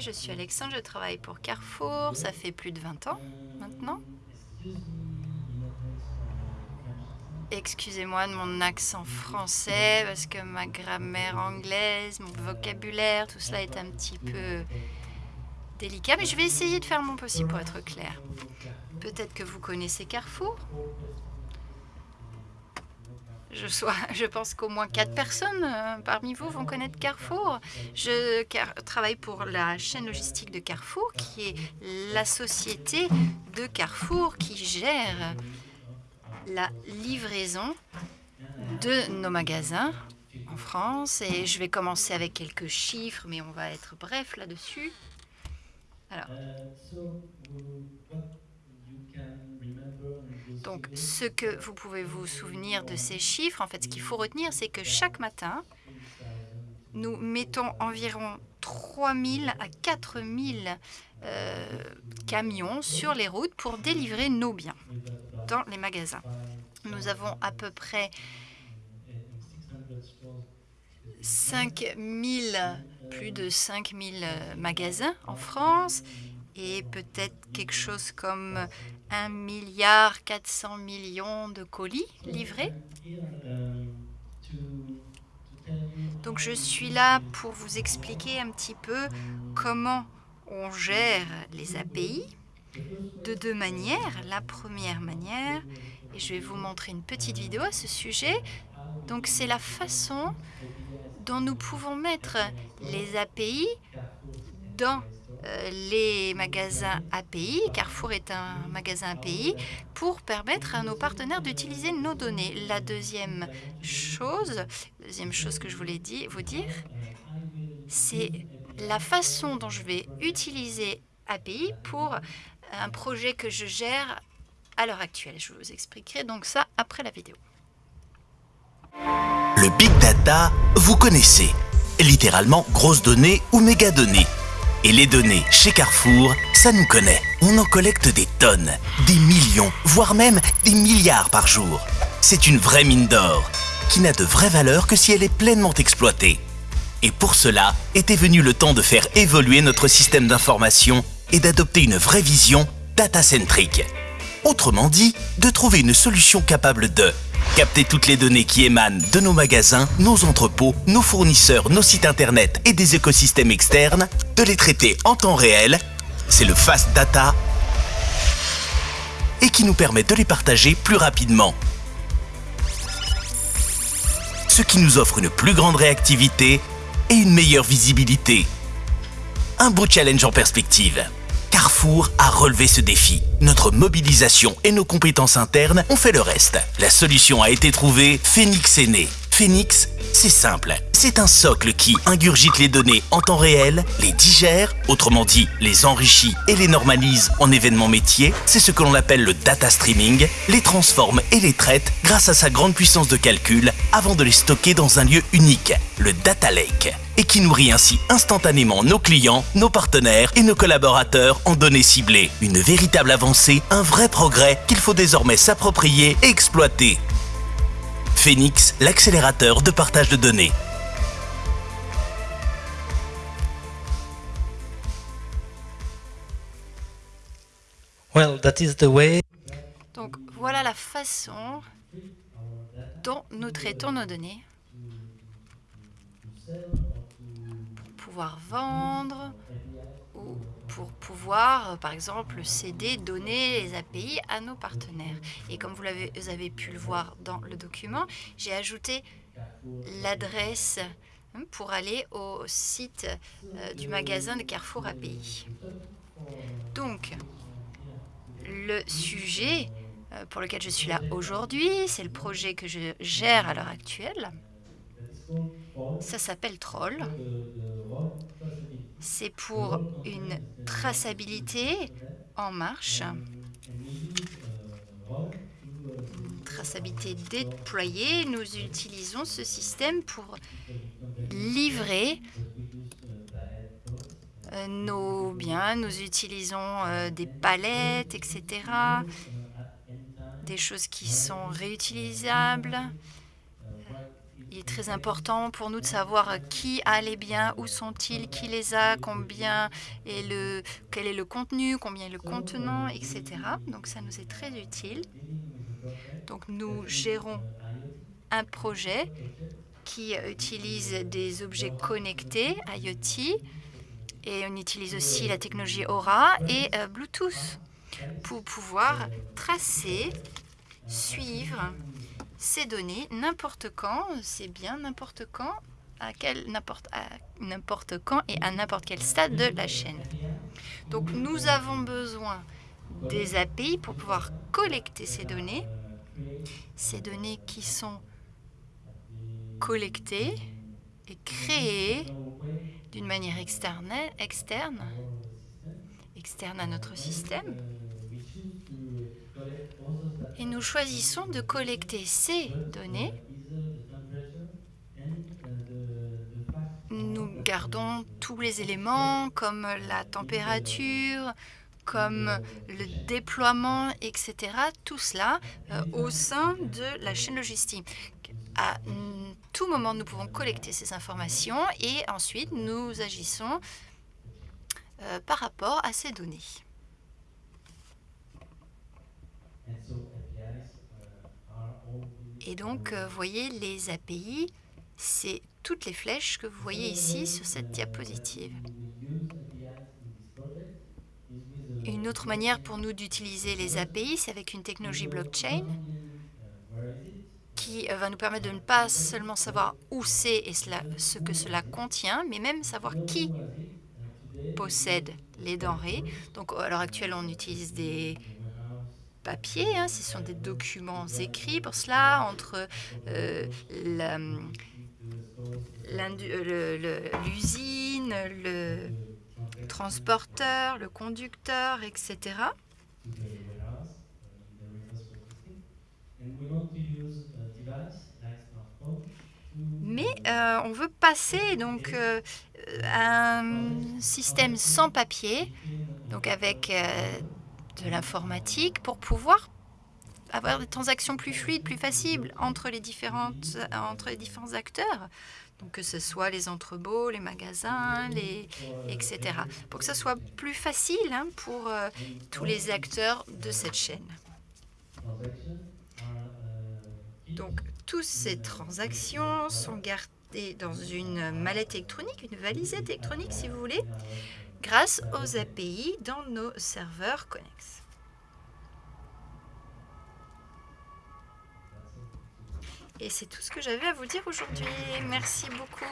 Je suis Alexandre, je travaille pour Carrefour. Ça fait plus de 20 ans maintenant. Excusez-moi de mon accent français parce que ma grammaire anglaise, mon vocabulaire, tout cela est un petit peu délicat. Mais je vais essayer de faire mon possible pour être clair. Peut-être que vous connaissez Carrefour? je, pense qu'au moins quatre personnes euh, parmi vous vont connaître Carrefour. Je travaille pour la chaîne logistique de Carrefour, qui est la société de Carrefour qui gère la livraison de nos magasins en France. Et je vais commencer avec quelques chiffres, mais on va être bref là-dessus. Alors, donc, ce que vous pouvez vous souvenir de ces chiffres, en fait, ce qu'il faut retenir, c'est que chaque matin, nous mettons environ 3 000 à 4 000 euh, camions sur les routes pour délivrer nos biens dans les magasins. Nous avons à peu près 5 000, plus de 5 000 euh, magasins en France et peut-être quelque chose comme 1 milliard 400 millions de colis livrés. Donc je suis là pour vous expliquer un petit peu comment on gère les API de deux manières. La première manière, et je vais vous montrer une petite vidéo à ce sujet, donc c'est la façon dont nous pouvons mettre les API dans les magasins API, Carrefour est un magasin API, pour permettre à nos partenaires d'utiliser nos données. La deuxième chose, deuxième chose que je voulais vous dire, c'est la façon dont je vais utiliser API pour un projet que je gère à l'heure actuelle. Je vous expliquerai donc ça après la vidéo. Le Big Data, vous connaissez. Littéralement grosses données ou méga données. Et les données chez Carrefour, ça nous connaît. On en collecte des tonnes, des millions, voire même des milliards par jour. C'est une vraie mine d'or, qui n'a de vraie valeur que si elle est pleinement exploitée. Et pour cela, était venu le temps de faire évoluer notre système d'information et d'adopter une vraie vision data-centrique. Autrement dit, de trouver une solution capable de Capter toutes les données qui émanent de nos magasins, nos entrepôts, nos fournisseurs, nos sites internet et des écosystèmes externes, de les traiter en temps réel, c'est le Fast Data et qui nous permet de les partager plus rapidement. Ce qui nous offre une plus grande réactivité et une meilleure visibilité. Un beau challenge en perspective. A relevé ce défi. Notre mobilisation et nos compétences internes ont fait le reste. La solution a été trouvée, Phoenix est né. Phoenix, c'est simple. C'est un socle qui ingurgite les données en temps réel, les digère, autrement dit, les enrichit et les normalise en événements métiers. C'est ce que l'on appelle le data streaming, les transforme et les traite grâce à sa grande puissance de calcul avant de les stocker dans un lieu unique, le data lake et qui nourrit ainsi instantanément nos clients, nos partenaires et nos collaborateurs en données ciblées. Une véritable avancée, un vrai progrès qu'il faut désormais s'approprier et exploiter. Phoenix, l'accélérateur de partage de données. Well, that is the way. Donc voilà la façon dont nous traitons nos données pouvoir vendre ou pour pouvoir, par exemple, céder, donner les API à nos partenaires. Et comme vous, avez, vous avez pu le voir dans le document, j'ai ajouté l'adresse hein, pour aller au site euh, du magasin de Carrefour API. Donc, le sujet euh, pour lequel je suis là aujourd'hui, c'est le projet que je gère à l'heure actuelle. Ça s'appelle Troll. C'est pour une traçabilité en marche. Une traçabilité déployée. Nous utilisons ce système pour livrer euh, nos biens. Nous utilisons euh, des palettes, etc. Des choses qui sont réutilisables il est très important pour nous de savoir qui a les biens, où sont-ils, qui les a, combien le, quel est le contenu, combien est le contenant, etc. Donc ça nous est très utile. Donc nous gérons un projet qui utilise des objets connectés IoT et on utilise aussi la technologie Aura et euh, Bluetooth pour pouvoir tracer, suivre ces données n'importe quand, c'est bien n'importe quand, à quel n'importe quand et à n'importe quel stade de la chaîne. Donc nous avons besoin des API pour pouvoir collecter ces données, ces données qui sont collectées et créées d'une manière externe, externe, externe à notre système. Et nous choisissons de collecter ces données. Nous gardons tous les éléments comme la température, comme le déploiement, etc. Tout cela euh, au sein de la chaîne logistique. À tout moment, nous pouvons collecter ces informations et ensuite nous agissons euh, par rapport à ces données. Et donc, euh, vous voyez, les API, c'est toutes les flèches que vous voyez ici sur cette diapositive. Une autre manière pour nous d'utiliser les API, c'est avec une technologie blockchain qui euh, va nous permettre de ne pas seulement savoir où c'est et ce que cela contient, mais même savoir qui possède les denrées. Donc, à l'heure actuelle, on utilise des papier, hein, ce sont des documents écrits pour cela, entre euh, l'usine, le, transporteur, le conducteur, etc. Mais euh, on veut passer donc euh, à un système sans papier, donc avec de l'informatique pour pouvoir avoir des transactions plus fluides, plus faciles entre les, différentes, entre les différents acteurs. Donc que ce soit les entrepôts, les magasins, etc. Pour que ce soit plus facile hein, pour euh, tous les acteurs de cette chaîne. Donc toutes ces transactions sont gardées dans une mallette électronique, une valisette électronique si vous voulez, grâce aux API dans nos serveurs Connex. Et c'est tout ce que j'avais à vous dire aujourd'hui. Merci beaucoup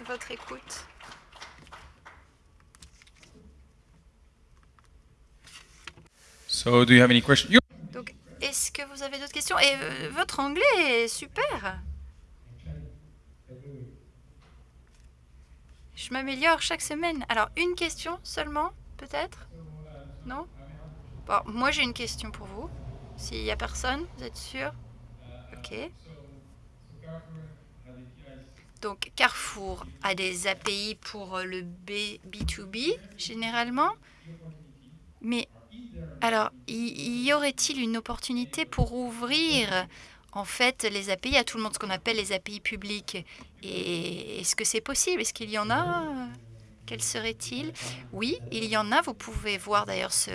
de votre écoute. So, do you have any questions? Donc, est-ce que vous avez d'autres questions? Et euh, votre anglais est super. Je m'améliore chaque semaine. Alors, une question seulement, peut-être? Non? Bon, moi j'ai une question pour vous. S'il n'y a personne, vous êtes sûr? Ok. Donc Carrefour a des API pour le B, B2B généralement. Mais alors, y aurait-il une opportunité pour ouvrir en fait les API à tout le monde, ce qu'on appelle les API publiques Et est-ce que c'est possible? Est-ce qu'il y en a? Quel serait-il? Oui, il y en a. Vous pouvez voir d'ailleurs ce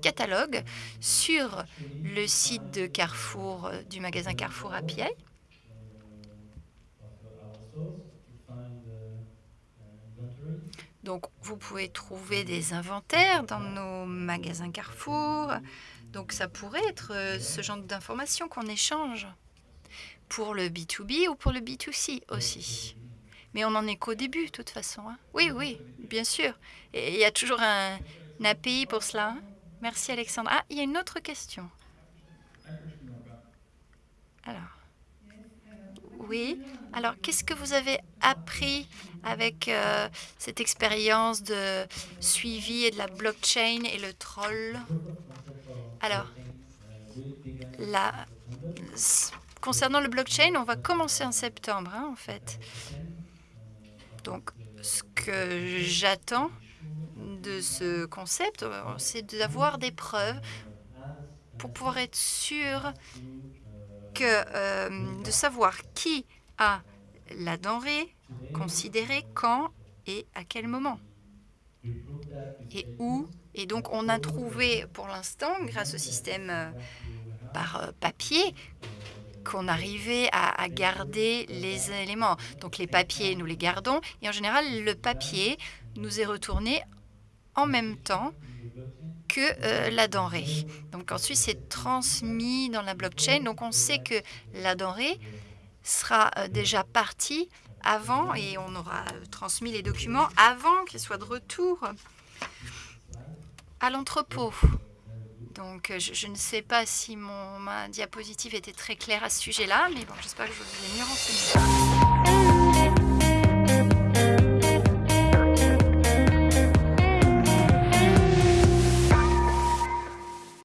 catalogue sur le site de Carrefour, du magasin Carrefour API. Donc, vous pouvez trouver des inventaires dans nos magasins Carrefour. Donc, ça pourrait être euh, ce genre d'informations qu'on échange pour le B2B ou pour le B2C aussi. Mais on n'en est qu'au début, de toute façon. Hein. Oui, oui, bien sûr. Il y a toujours un, API pour cela. Hein. Merci, Alexandre. Ah, il y a une autre question. Alors. Oui. Alors, qu'est-ce que vous avez appris avec euh, cette expérience de suivi et de la blockchain et le troll? Alors, concernant le blockchain, on va commencer en septembre, hein, en fait. Donc, ce que j'attends de ce concept, c'est d'avoir des preuves pour pouvoir être sûr que, euh, de savoir qui a la denrée considérée, quand et à quel moment et où. Et donc on a trouvé pour l'instant, grâce au système euh, par euh, papier, qu'on arrivait à, garder les éléments. Donc les papiers, nous les gardons, et en général, le papier nous est retourné en même temps que euh, la denrée. Donc ensuite, c'est transmis dans la blockchain. Donc on sait que la denrée sera déjà partie avant et on aura euh, transmis les documents avant qu'ils soient de retour à l'entrepôt. Donc je, je, ne sais pas si mon, ma diapositive était très claire à ce sujet-là, mais bon, j'espère que je vous ai mieux renseigné.